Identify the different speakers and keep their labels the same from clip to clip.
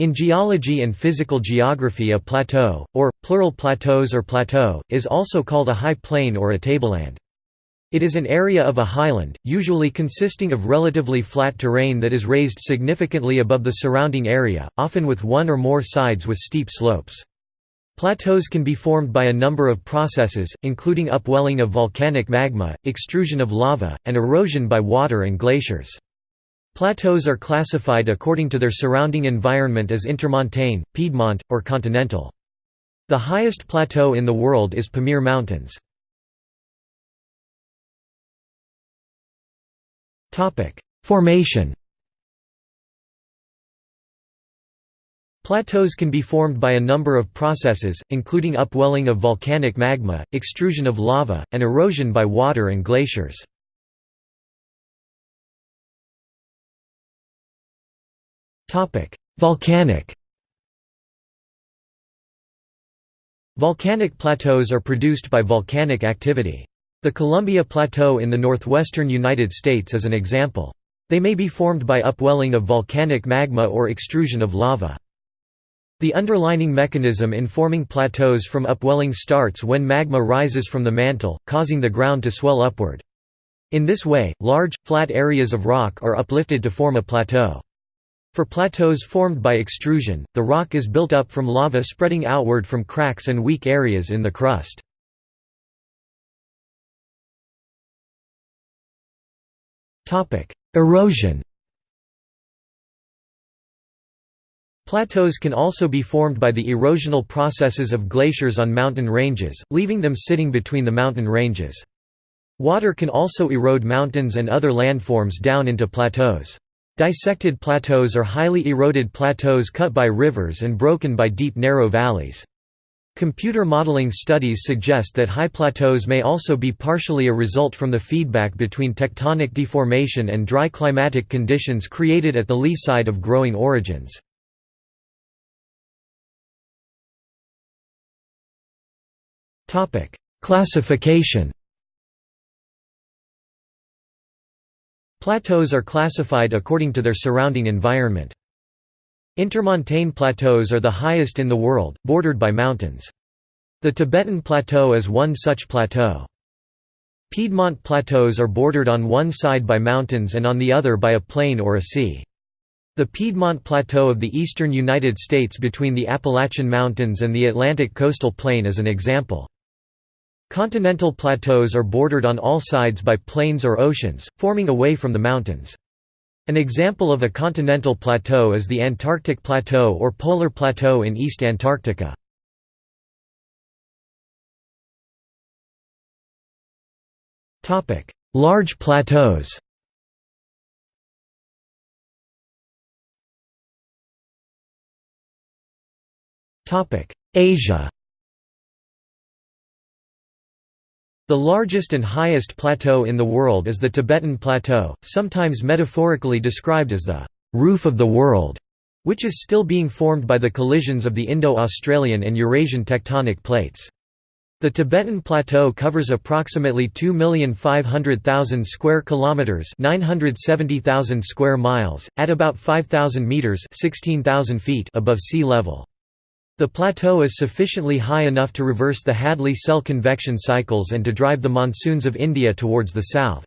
Speaker 1: In geology and physical geography a plateau, or, plural plateaus or plateau, is also called a high plain or a tableland. It is an area of a highland, usually consisting of relatively flat terrain that is raised significantly above the surrounding area, often with one or more sides with steep slopes. Plateaus can be formed by a number of processes, including upwelling of volcanic magma, extrusion of lava, and erosion by water and glaciers. Plateaus are classified according to their surrounding environment as intermontane, piedmont, or continental. The highest plateau in the world is Pamir Mountains. Formation Plateaus can be formed by a number of processes, including upwelling of volcanic magma, extrusion of lava, and erosion by water and glaciers. Volcanic Volcanic plateaus are produced by volcanic activity. The Columbia Plateau in the northwestern United States is an example. They may be formed by upwelling of volcanic magma or extrusion of lava. The underlining mechanism in forming plateaus from upwelling starts when magma rises from the mantle, causing the ground to swell upward. In this way, large, flat areas of rock are uplifted to form a plateau. For plateaus formed by extrusion, the rock is built up from lava spreading outward from cracks and weak areas in the crust. Erosion Plateaus can also be formed by the erosional processes of glaciers on mountain ranges, leaving them sitting between the mountain ranges. Water can also erode mountains and other landforms down into plateaus. Dissected plateaus are highly eroded plateaus cut by rivers and broken by deep narrow valleys. Computer modeling studies suggest that high plateaus may also be partially a result from the feedback between tectonic deformation and dry climatic conditions created at the lee side of growing orogens. Classification Plateaus are classified according to their surrounding environment. Intermontane plateaus are the highest in the world, bordered by mountains. The Tibetan Plateau is one such plateau. Piedmont plateaus are bordered on one side by mountains and on the other by a plain or a sea. The Piedmont Plateau of the eastern United States between the Appalachian Mountains and the Atlantic coastal plain is an example. Continental plateaus are bordered on all sides by plains or oceans, forming away from the mountains. An example of a continental plateau is the Antarctic Plateau or Polar Plateau in East Antarctica. Large plateaus Asia The largest and highest plateau in the world is the Tibetan Plateau, sometimes metaphorically described as the «roof of the world», which is still being formed by the collisions of the Indo-Australian and Eurasian tectonic plates. The Tibetan Plateau covers approximately 2,500,000 square kilometers, 970,000 square miles, at about 5,000 meters, 16,000 feet above sea level. The plateau is sufficiently high enough to reverse the Hadley cell convection cycles and to drive the monsoons of India towards the south.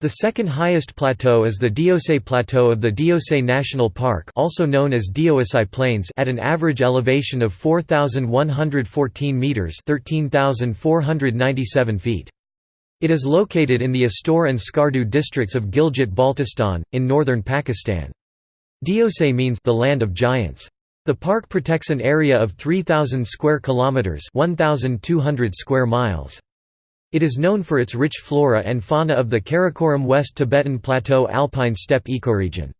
Speaker 1: The second highest plateau is the Deosai Plateau of the Deosai National Park also known as Deosai Plains at an average elevation of 4,114 metres 13,497 feet. It is located in the Astor and Skardu districts of Gilgit-Baltistan, in northern Pakistan. Deosai means the land of giants. The park protects an area of 3000 square kilometers, 1200 square miles. It is known for its rich flora and fauna of the Karakoram West Tibetan Plateau alpine steppe ecoregion.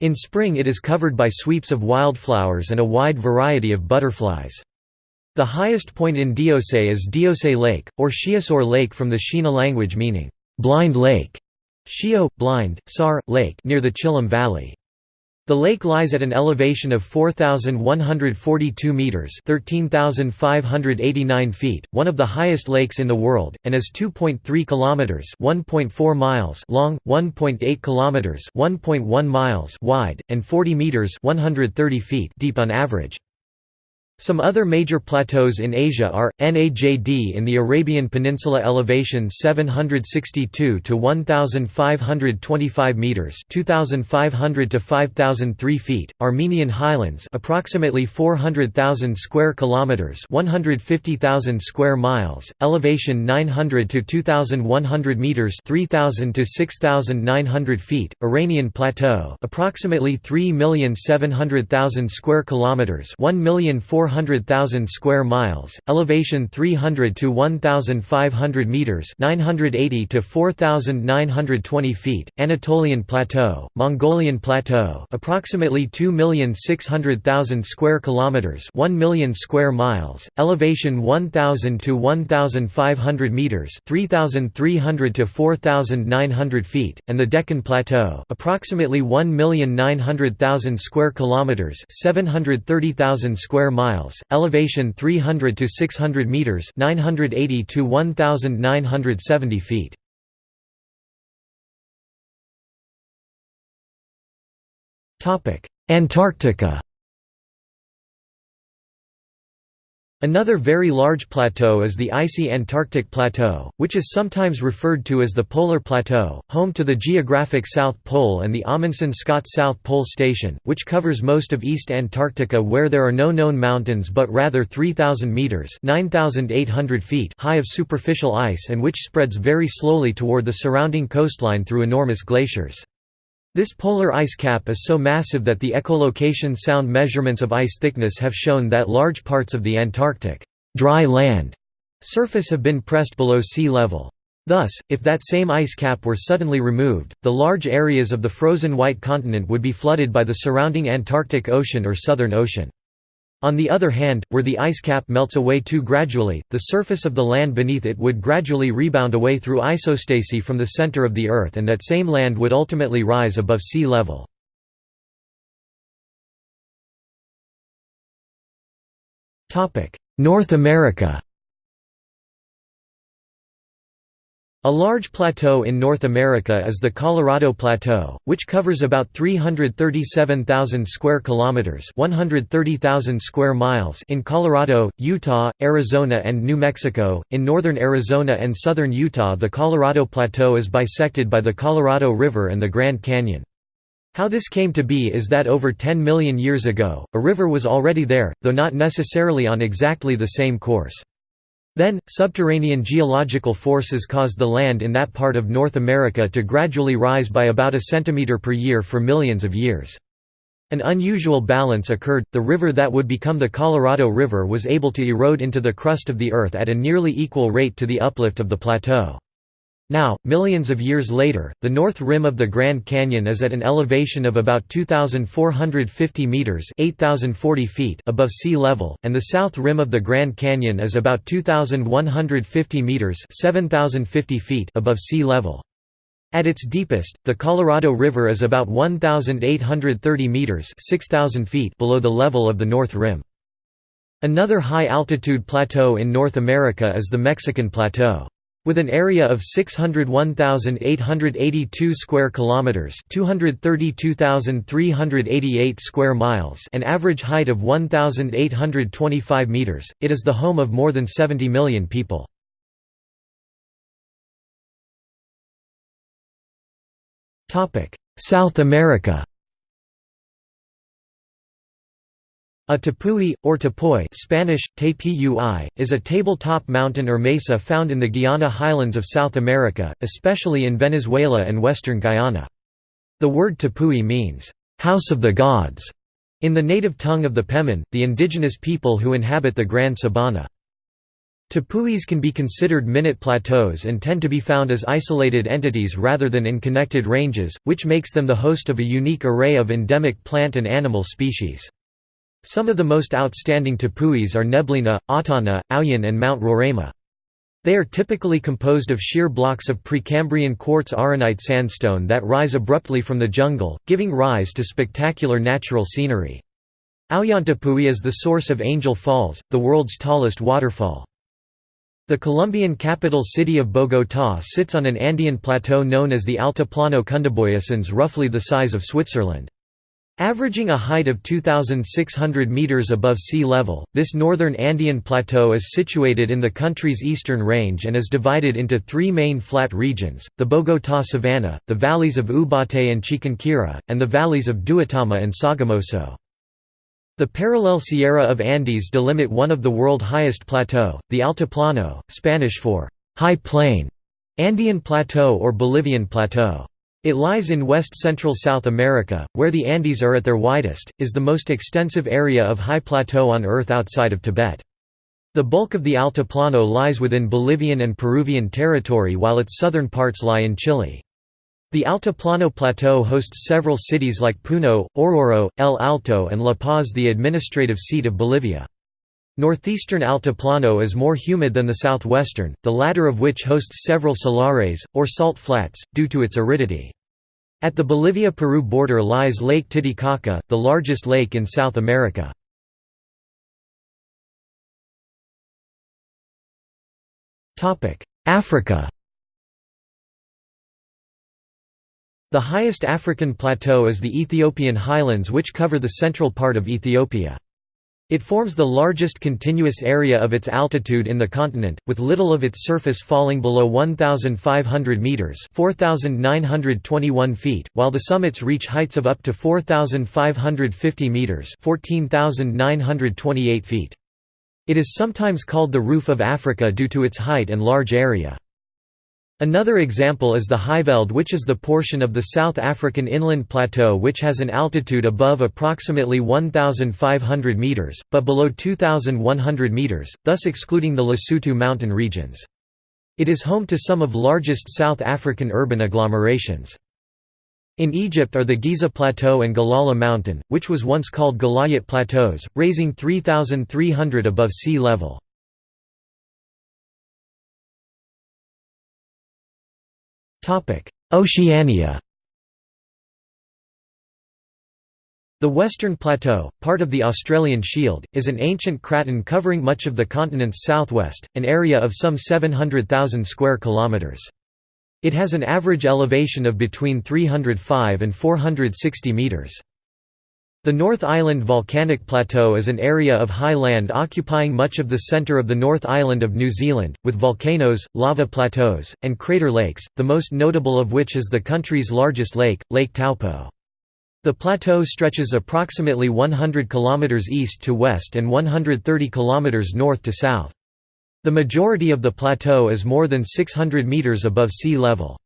Speaker 1: In spring it is covered by sweeps of wildflowers and a wide variety of butterflies. The highest point in Deosai is Deosai Lake, or Sheosar Lake from the Shina language meaning, blind lake, Shio, blind, Sar, lake near the Chilam Valley. The lake lies at an elevation of 4,142 metres 13,589 feet, one of the highest lakes in the world, and is 2.3 kilometres 1.4 miles long, 1.8 kilometres 1.1 miles wide, and 40 metres 130 feet deep on average. Some other major plateaus in Asia are Najd in the Arabian Peninsula elevation 762 to 1525 meters, 2500 to 5003 feet, Armenian Highlands approximately 400,000 square kilometers, 150,000 square miles, elevation 900 to 2100 meters, 3000 to 6900 feet, Iranian Plateau approximately 3,700,000 square kilometers, 1,400,000 400,000 square miles, elevation 300 to 1,500 meters (980 to 4,920 feet). Anatolian Plateau, Mongolian Plateau, approximately 2,600,000 square kilometers (1 million square miles), elevation 1,000 to 1,500 meters (3,300 to 4,900 feet), and the Deccan Plateau, approximately 1,900,000 square kilometers (730,000 square miles) miles, elevation 300 to 600 meters, 980 to 1970 feet. Topic: Antarctica Another very large plateau is the icy Antarctic Plateau, which is sometimes referred to as the Polar Plateau, home to the geographic South Pole and the Amundsen-Scott South Pole Station, which covers most of East Antarctica where there are no known mountains but rather 3,000 metres feet high of superficial ice and which spreads very slowly toward the surrounding coastline through enormous glaciers. This polar ice cap is so massive that the echolocation sound measurements of ice thickness have shown that large parts of the Antarctic dry land surface have been pressed below sea level. Thus, if that same ice cap were suddenly removed, the large areas of the frozen white continent would be flooded by the surrounding Antarctic Ocean or Southern Ocean. On the other hand, where the ice cap melts away too gradually, the surface of the land beneath it would gradually rebound away through isostasy from the center of the Earth and that same land would ultimately rise above sea level. North America A large plateau in North America is the Colorado Plateau, which covers about 337,000 square kilometers, 130,000 square miles in Colorado, Utah, Arizona and New Mexico. In northern Arizona and southern Utah, the Colorado Plateau is bisected by the Colorado River and the Grand Canyon. How this came to be is that over 10 million years ago, a river was already there, though not necessarily on exactly the same course. Then, subterranean geological forces caused the land in that part of North America to gradually rise by about a centimeter per year for millions of years. An unusual balance occurred, the river that would become the Colorado River was able to erode into the crust of the Earth at a nearly equal rate to the uplift of the plateau. Now, millions of years later, the north rim of the Grand Canyon is at an elevation of about 2,450 meters (8,040 feet) above sea level, and the south rim of the Grand Canyon is about 2,150 meters (7,050 feet) above sea level. At its deepest, the Colorado River is about 1,830 meters (6,000 feet) below the level of the north rim. Another high-altitude plateau in North America is the Mexican Plateau. With an area of 601,882 square kilometers, 232,388 square miles, an average height of 1,825 meters, it is the home of more than 70 million people. Topic: South America. A tepui, or tepuy Spanish, tepui, is a tabletop mountain or mesa found in the Guiana highlands of South America, especially in Venezuela and western Guyana. The word tepui means, "...house of the gods", in the native tongue of the Pemon, the indigenous people who inhabit the Gran Sabana. Tepuis can be considered minute plateaus and tend to be found as isolated entities rather than in connected ranges, which makes them the host of a unique array of endemic plant and animal species. Some of the most outstanding tepuis are Neblina, Autana, Auyan and Mount Roraima. They are typically composed of sheer blocks of Precambrian quartz arenite sandstone that rise abruptly from the jungle, giving rise to spectacular natural scenery. Auyantepui is the source of Angel Falls, the world's tallest waterfall. The Colombian capital city of Bogotá sits on an Andean plateau known as the Altiplano Cundiboyacense roughly the size of Switzerland. Averaging a height of 2,600 metres above sea level, this northern Andean plateau is situated in the country's eastern range and is divided into three main flat regions, the Bogotá Savanna, the valleys of Ubaté and Chiquinquirá, and the valleys of Duitama and Sogamoso. The parallel Sierra of Andes delimit one of the world highest plateau, the Altiplano, Spanish for «high plain», Andean Plateau or Bolivian Plateau. It lies in west-central South America, where the Andes are at their widest, is the most extensive area of high plateau on Earth outside of Tibet. The bulk of the Altiplano lies within Bolivian and Peruvian territory while its southern parts lie in Chile. The Altiplano Plateau hosts several cities like Puno, Oruro, El Alto and La Paz the administrative seat of Bolivia. Northeastern Altiplano is more humid than the southwestern, the latter of which hosts several salares, or salt flats, due to its aridity. At the Bolivia-Peru border lies Lake Titicaca, the largest lake in South America. Africa The highest African plateau is the Ethiopian highlands which cover the central part of Ethiopia. It forms the largest continuous area of its altitude in the continent, with little of its surface falling below 1,500 metres 4,921 feet, while the summits reach heights of up to 4,550 metres 14,928 feet. It is sometimes called the Roof of Africa due to its height and large area. Another example is the Highveld which is the portion of the South African inland plateau which has an altitude above approximately 1,500 metres, but below 2,100 metres, thus excluding the Lesotho mountain regions. It is home to some of largest South African urban agglomerations. In Egypt are the Giza Plateau and Galala Mountain, which was once called Galayat Plateaus, raising 3,300 above sea level. Oceania The Western Plateau, part of the Australian Shield, is an ancient craton covering much of the continent's southwest, an area of some 700,000 square kilometres. It has an average elevation of between 305 and 460 metres. The North Island Volcanic Plateau is an area of high land occupying much of the centre of the North Island of New Zealand, with volcanoes, lava plateaus, and crater lakes, the most notable of which is the country's largest lake, Lake Taupo. The plateau stretches approximately 100 km east to west and 130 km north to south. The majority of the plateau is more than 600 metres above sea level.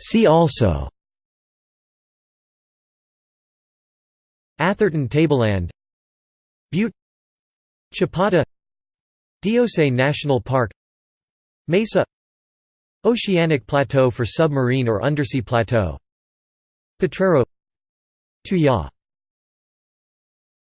Speaker 1: See also. Atherton Tableland. Butte. Chapada. Deosai National Park. Mesa. Oceanic Plateau for submarine or undersea plateau. Potrero. Tuya